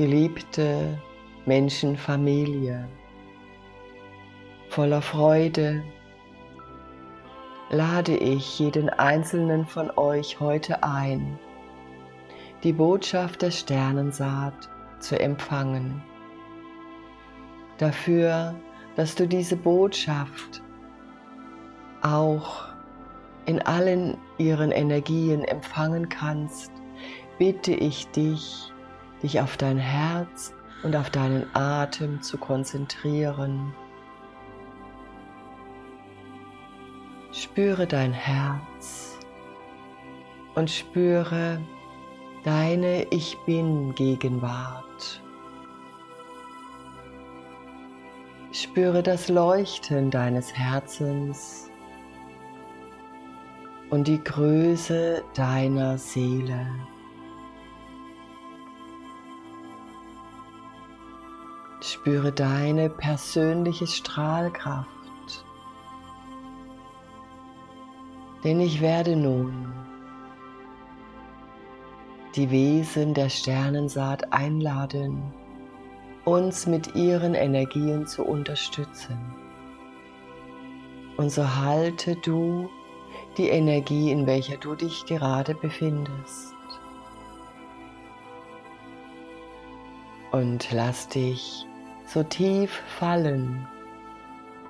Geliebte Menschenfamilie, voller Freude lade ich jeden einzelnen von euch heute ein, die Botschaft der Sternensaat zu empfangen. Dafür, dass du diese Botschaft auch in allen ihren Energien empfangen kannst, bitte ich dich, dich auf dein Herz und auf deinen Atem zu konzentrieren. Spüre dein Herz und spüre deine Ich Bin Gegenwart. Spüre das Leuchten deines Herzens und die Größe deiner Seele. Spüre deine persönliche Strahlkraft. Denn ich werde nun die Wesen der Sternensaat einladen, uns mit ihren Energien zu unterstützen. Und so halte du die Energie, in welcher du dich gerade befindest. Und lass dich so tief fallen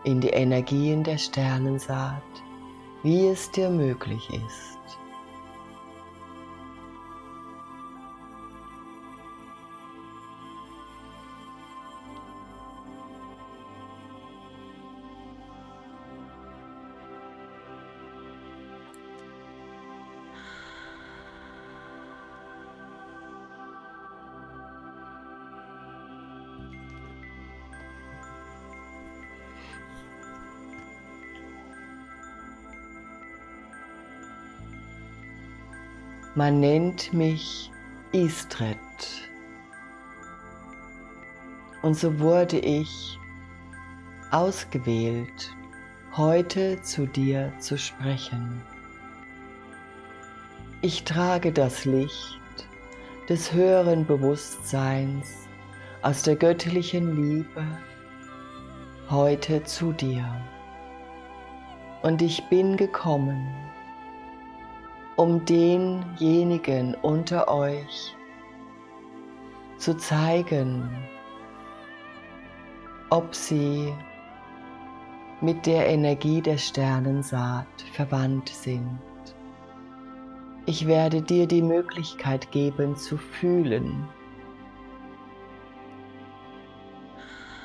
in die Energien der Sternensaat, wie es dir möglich ist. Man nennt mich Istret. Und so wurde ich ausgewählt, heute zu dir zu sprechen. Ich trage das Licht des höheren Bewusstseins aus der göttlichen Liebe heute zu dir. Und ich bin gekommen, um denjenigen unter euch zu zeigen, ob sie mit der Energie der Sternensaat verwandt sind. Ich werde dir die Möglichkeit geben zu fühlen,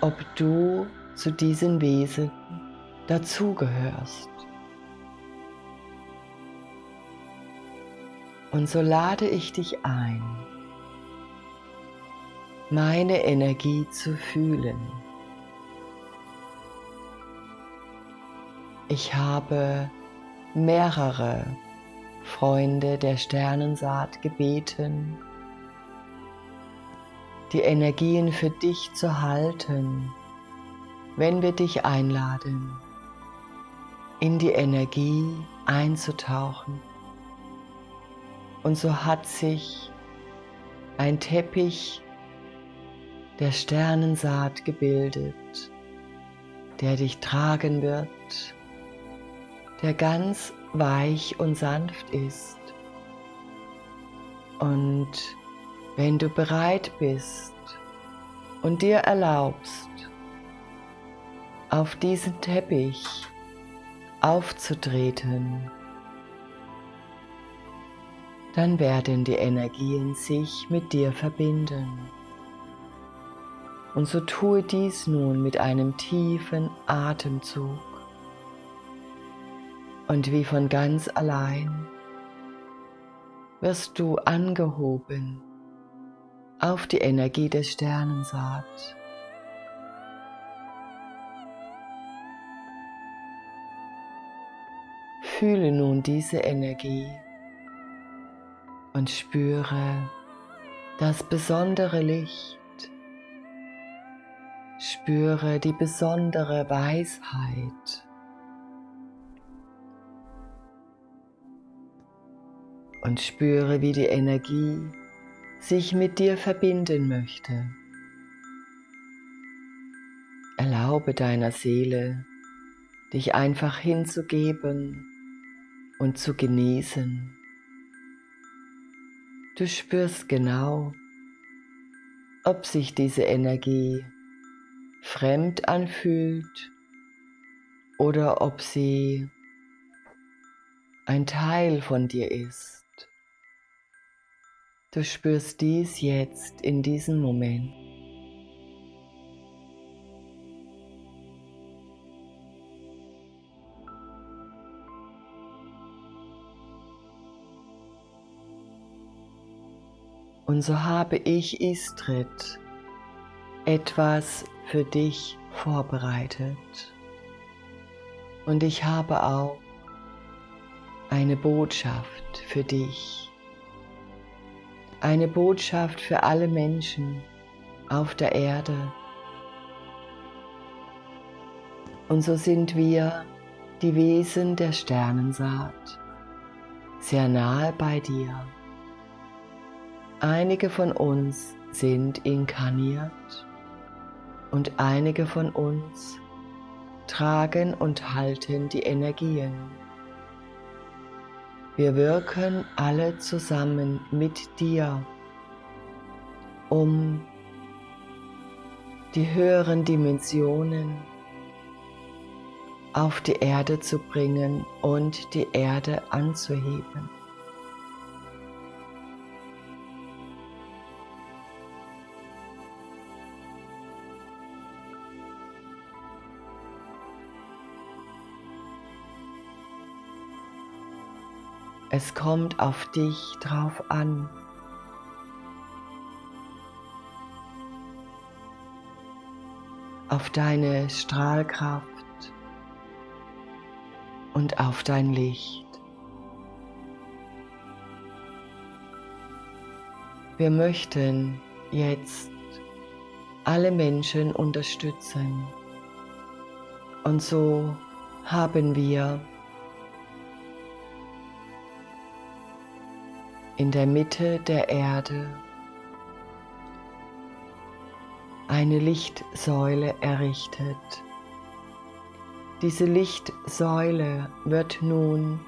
ob du zu diesen Wesen dazugehörst. Und so lade ich dich ein, meine Energie zu fühlen. Ich habe mehrere Freunde der Sternensaat gebeten, die Energien für dich zu halten, wenn wir dich einladen, in die Energie einzutauchen. Und so hat sich ein Teppich der Sternensaat gebildet, der dich tragen wird, der ganz weich und sanft ist. Und wenn du bereit bist und dir erlaubst, auf diesen Teppich aufzutreten, dann werden die Energien sich mit dir verbinden. Und so tue dies nun mit einem tiefen Atemzug. Und wie von ganz allein wirst du angehoben auf die Energie des Sternensaat. Fühle nun diese Energie und spüre das besondere Licht. Spüre die besondere Weisheit. Und spüre, wie die Energie sich mit dir verbinden möchte. Erlaube deiner Seele, dich einfach hinzugeben und zu genießen. Du spürst genau, ob sich diese Energie fremd anfühlt oder ob sie ein Teil von dir ist. Du spürst dies jetzt in diesem Moment. Und so habe ich Istrid etwas für dich vorbereitet. Und ich habe auch eine Botschaft für dich. Eine Botschaft für alle Menschen auf der Erde. Und so sind wir die Wesen der Sternensaat, sehr nahe bei dir. Einige von uns sind inkarniert und einige von uns tragen und halten die Energien. Wir wirken alle zusammen mit dir, um die höheren Dimensionen auf die Erde zu bringen und die Erde anzuheben. Es kommt auf dich drauf an. Auf deine Strahlkraft und auf dein Licht. Wir möchten jetzt alle Menschen unterstützen. Und so haben wir in der Mitte der Erde eine Lichtsäule errichtet. Diese Lichtsäule wird nun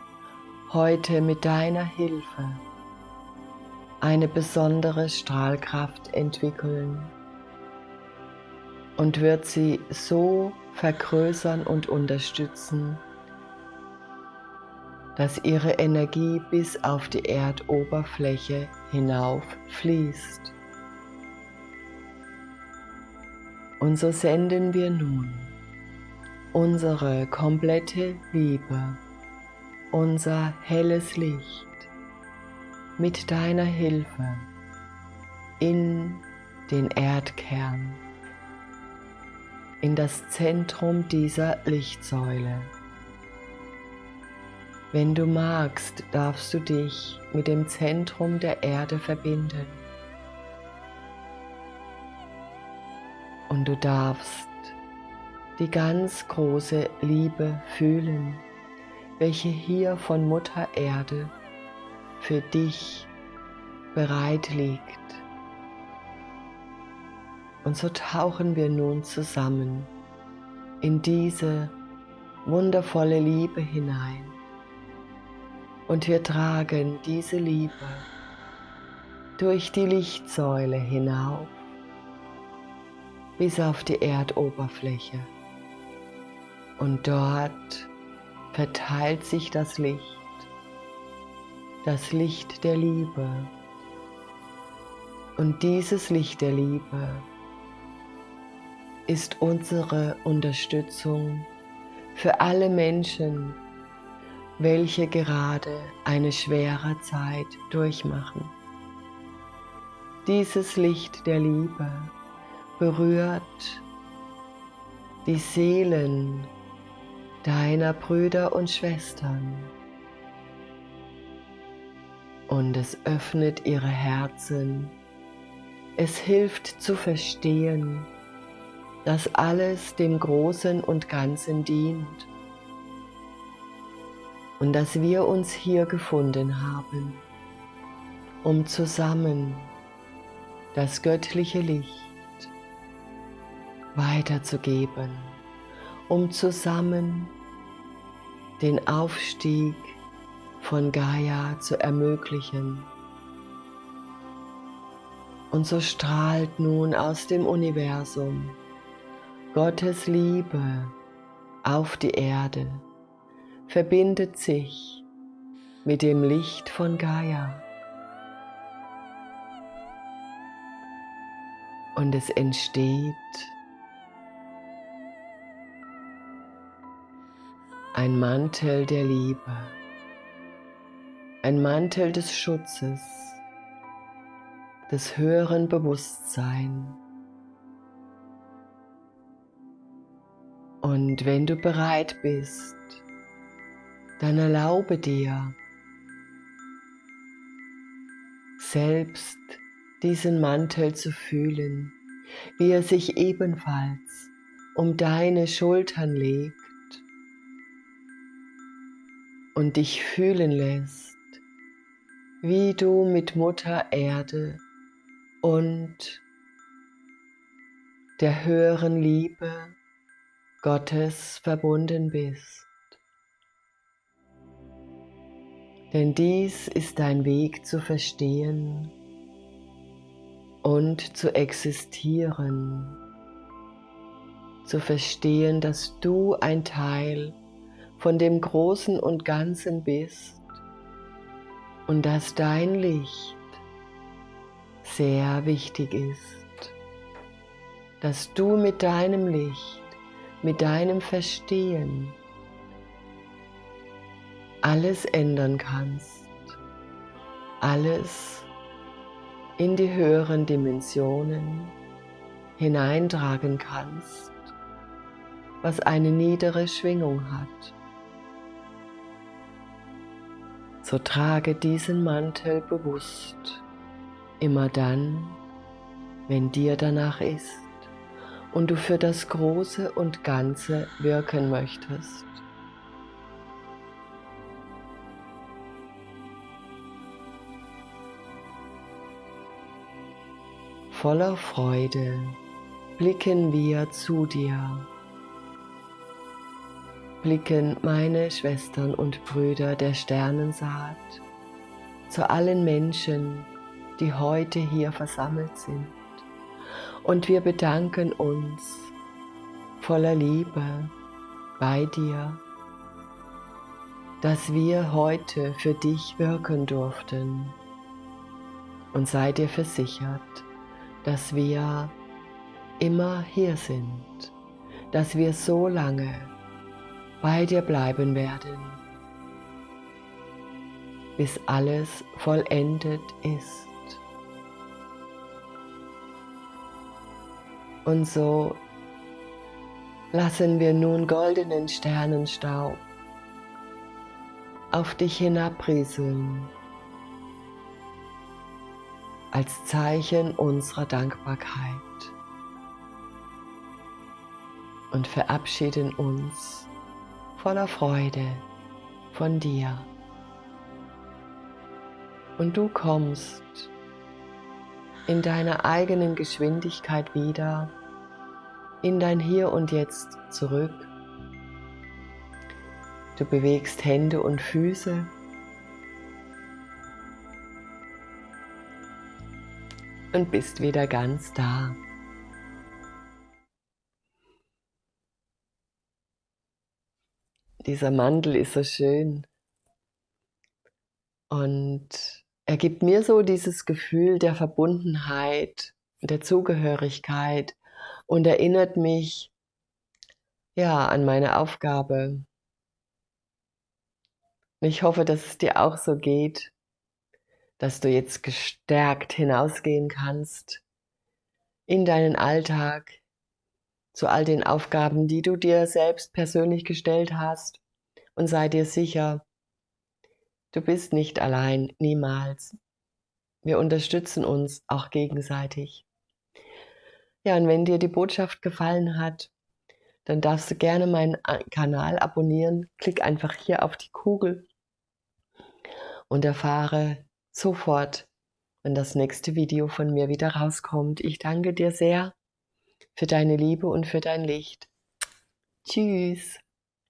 heute mit deiner Hilfe eine besondere Strahlkraft entwickeln und wird sie so vergrößern und unterstützen, dass ihre Energie bis auf die Erdoberfläche hinauf fließt. Und so senden wir nun unsere komplette Liebe, unser helles Licht mit deiner Hilfe in den Erdkern, in das Zentrum dieser Lichtsäule. Wenn du magst, darfst du dich mit dem Zentrum der Erde verbinden. Und du darfst die ganz große Liebe fühlen, welche hier von Mutter Erde für dich bereit liegt. Und so tauchen wir nun zusammen in diese wundervolle Liebe hinein. Und wir tragen diese Liebe durch die Lichtsäule hinauf bis auf die Erdoberfläche. Und dort verteilt sich das Licht, das Licht der Liebe. Und dieses Licht der Liebe ist unsere Unterstützung für alle Menschen, welche gerade eine schwere Zeit durchmachen. Dieses Licht der Liebe berührt die Seelen deiner Brüder und Schwestern und es öffnet ihre Herzen. Es hilft zu verstehen, dass alles dem Großen und Ganzen dient und dass wir uns hier gefunden haben, um zusammen das göttliche Licht weiterzugeben, um zusammen den Aufstieg von Gaia zu ermöglichen. Und so strahlt nun aus dem Universum Gottes Liebe auf die Erde, verbindet sich mit dem Licht von Gaia. Und es entsteht ein Mantel der Liebe, ein Mantel des Schutzes, des höheren Bewusstseins. Und wenn du bereit bist, dann erlaube dir, selbst diesen Mantel zu fühlen, wie er sich ebenfalls um deine Schultern legt und dich fühlen lässt, wie du mit Mutter Erde und der höheren Liebe Gottes verbunden bist. Denn dies ist dein Weg zu verstehen und zu existieren, zu verstehen, dass du ein Teil von dem Großen und Ganzen bist und dass dein Licht sehr wichtig ist, dass du mit deinem Licht, mit deinem Verstehen alles ändern kannst, alles in die höheren Dimensionen hineintragen kannst, was eine niedere Schwingung hat. so trage diesen Mantel bewusst, immer dann, wenn dir danach ist und du für das Große und Ganze wirken möchtest. Voller Freude blicken wir zu dir blicken meine Schwestern und Brüder der Sternensaat zu allen Menschen, die heute hier versammelt sind. Und wir bedanken uns voller Liebe bei dir, dass wir heute für dich wirken durften. Und sei dir versichert, dass wir immer hier sind, dass wir so lange bei dir bleiben werden, bis alles vollendet ist. Und so lassen wir nun goldenen Sternenstaub auf dich hinabrieseln als Zeichen unserer Dankbarkeit und verabschieden uns voller Freude von dir. Und du kommst in deiner eigenen Geschwindigkeit wieder in dein Hier und Jetzt zurück. Du bewegst Hände und Füße. Und bist wieder ganz da. dieser Mantel ist so schön. Und er gibt mir so dieses Gefühl der Verbundenheit, der Zugehörigkeit und erinnert mich ja an meine Aufgabe. Ich hoffe, dass es dir auch so geht, dass du jetzt gestärkt hinausgehen kannst in deinen Alltag, zu all den Aufgaben, die du dir selbst persönlich gestellt hast und sei dir sicher, du bist nicht allein, niemals. Wir unterstützen uns auch gegenseitig. Ja, und wenn dir die Botschaft gefallen hat, dann darfst du gerne meinen Kanal abonnieren. Klick einfach hier auf die Kugel und erfahre sofort, wenn das nächste Video von mir wieder rauskommt. Ich danke dir sehr für deine Liebe und für dein Licht. Tschüss.